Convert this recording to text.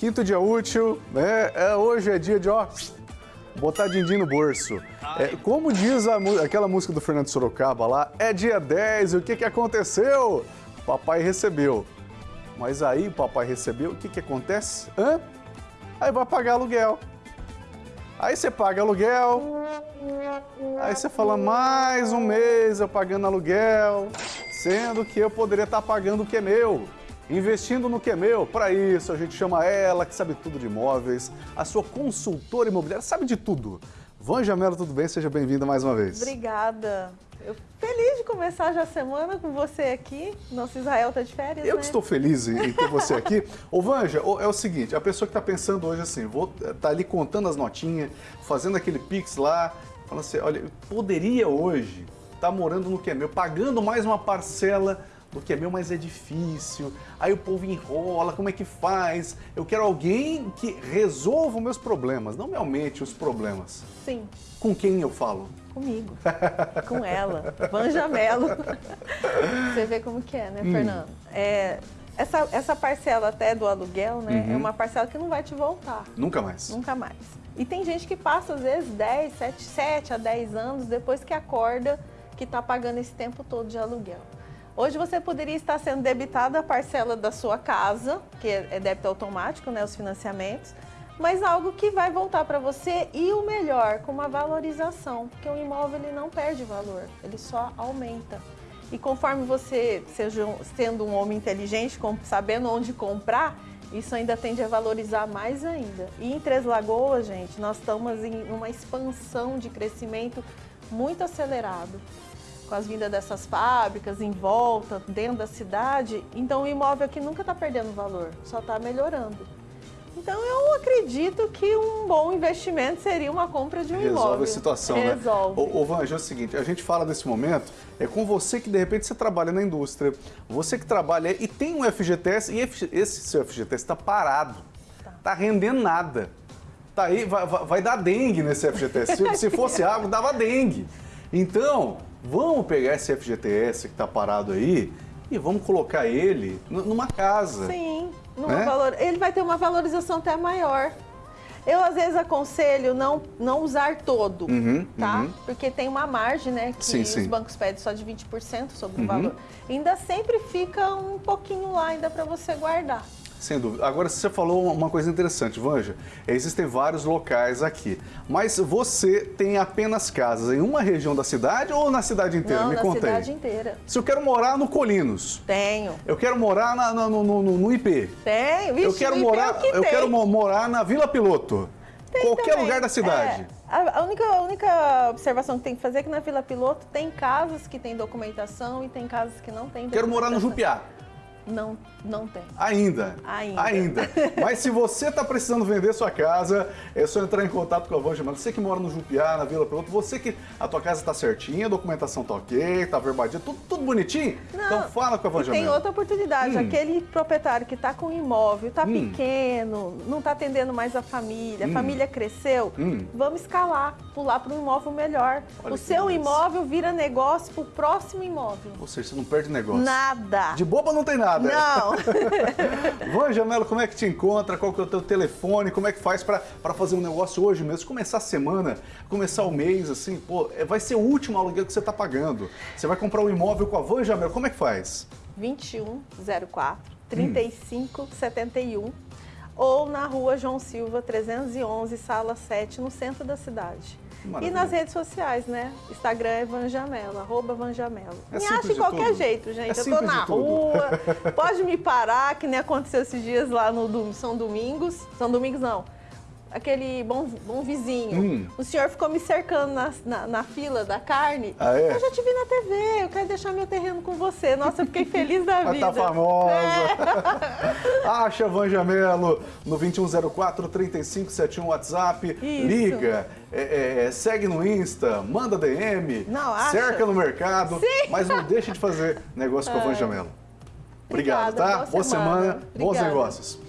Quinto dia útil, né? É, hoje é dia de, ó, botar din-din no bolso. É, como diz a, aquela música do Fernando Sorocaba lá, é dia 10, e o que, que aconteceu? Papai recebeu. Mas aí o papai recebeu, o que, que acontece? Hã? Aí vai pagar aluguel. Aí você paga aluguel, aí você fala, mais um mês eu pagando aluguel, sendo que eu poderia estar pagando o que é meu, investindo no que é meu. Para isso, a gente chama ela, que sabe tudo de imóveis, a sua consultora imobiliária, sabe de tudo. Vanja Mello, tudo bem? Seja bem-vinda mais uma vez. Obrigada. Eu feliz de começar já a semana com você aqui. Nosso Israel está de férias, Eu né? que estou feliz em ter você aqui. Ô Vanja, é o seguinte, a pessoa que está pensando hoje assim, vou tá ali contando as notinhas, fazendo aquele pix lá, falando assim, olha, eu poderia hoje estar tá morando no que é meu, pagando mais uma parcela do que é meu, mas é difícil. Aí o povo enrola, como é que faz? Eu quero alguém que resolva os meus problemas, não me aumente os problemas. Sim. Com quem eu falo? Comigo, com ela, Vanja Mello. Você vê como que é, né, hum. Fernando? É, essa, essa parcela até do aluguel, né, uhum. é uma parcela que não vai te voltar. Nunca mais. Nunca mais. E tem gente que passa, às vezes, 10, 7, 7 a 10 anos depois que acorda que está pagando esse tempo todo de aluguel. Hoje você poderia estar sendo debitada a parcela da sua casa, que é débito automático, né, os financiamentos, mas algo que vai voltar para você e o melhor, com uma valorização, porque o imóvel ele não perde valor, ele só aumenta. E conforme você seja sendo um homem inteligente, sabendo onde comprar, isso ainda tende a valorizar mais ainda. E em Três Lagoas, gente, nós estamos em uma expansão de crescimento muito acelerado com as vindas dessas fábricas em volta, dentro da cidade, então o imóvel aqui nunca está perdendo valor, só está melhorando. Então eu acredito que um bom investimento seria uma compra de um Resolve imóvel. Resolve a situação, Resolve. né? Ô, ô Vanja, é o seguinte, a gente fala nesse momento, é com você que de repente você trabalha na indústria, você que trabalha e tem um FGTS e esse seu FGTS está parado, está tá rendendo nada. Tá aí, vai, vai, vai dar dengue nesse FGTS. Se, se fosse água, dava dengue. Então, vamos pegar esse FGTS que está parado aí e vamos colocar ele numa casa. Sim, né? valor... ele vai ter uma valorização até maior. Eu, às vezes, aconselho não, não usar todo, uhum, tá? Uhum. Porque tem uma margem, né? Que sim, os sim. bancos pedem só de 20% sobre uhum. o valor. Ainda sempre fica um pouquinho lá ainda para você guardar. Sem dúvida. Agora, você falou uma coisa interessante, Vanja. Existem vários locais aqui, mas você tem apenas casas em uma região da cidade ou na cidade inteira? Não, Me na conta cidade aí. inteira. Se eu quero morar no Colinos. Tenho. Eu quero morar na, na, no, no, no, IP. Tenho. Vixe, eu quero morar, que eu tem. quero morar na Vila Piloto. Tem Qualquer também. lugar da cidade. É, a, única, a única observação que tem que fazer é que na Vila Piloto tem casas que tem documentação e tem casas que não tem Quero morar no Jupiá. Não, não tem. Ainda? Ainda. Ainda. Mas se você está precisando vender sua casa, é só entrar em contato com a Vanja Mano. Você que mora no Jupiá, na Vila Piloto, você que a tua casa está certinha, a documentação está ok, está verbadinha, tudo, tudo bonitinho, não, então fala com a Vanja Tem outra oportunidade, hum. aquele proprietário que está com um imóvel, está hum. pequeno, não está atendendo mais a família, hum. a família cresceu, hum. vamos escalar, pular para um imóvel melhor. Olha o seu beleza. imóvel vira negócio para o próximo imóvel. Ou seja, você não perde negócio. Nada. De boba não tem nada. Não. Vanja Mello, como é que te encontra? Qual que é o teu telefone? Como é que faz para fazer um negócio hoje mesmo? Começar a semana, começar o mês, assim, pô, é, vai ser o último aluguel que você está pagando. Você vai comprar um imóvel com a Vanja Mello, como é que faz? 2104 3571 hum. Ou na rua João Silva 311, sala 7, no centro da cidade. Maravilha. E nas redes sociais, né? Instagram é Vanjamelo, arroba Vanjamelo. É me acha de qualquer tudo. jeito, gente. É eu tô na rua, pode me parar, que nem aconteceu esses dias lá no São Domingos. São Domingos não aquele bom, bom vizinho. Hum. O senhor ficou me cercando na, na, na, fila da carne. Ah, é? Eu já te vi na TV, eu quero deixar meu terreno com você. Nossa, eu fiquei feliz da vida. tá famosa. É. Acha Vanja Melo no 2104-3571 WhatsApp. Isso. Liga, é, é, segue no Insta, manda DM, não, acha. cerca no mercado. Sim. Mas não deixe de fazer negócio com a Vanja Melo. Obrigado, Obrigada, tá? Boa, boa semana, semana. bons negócios.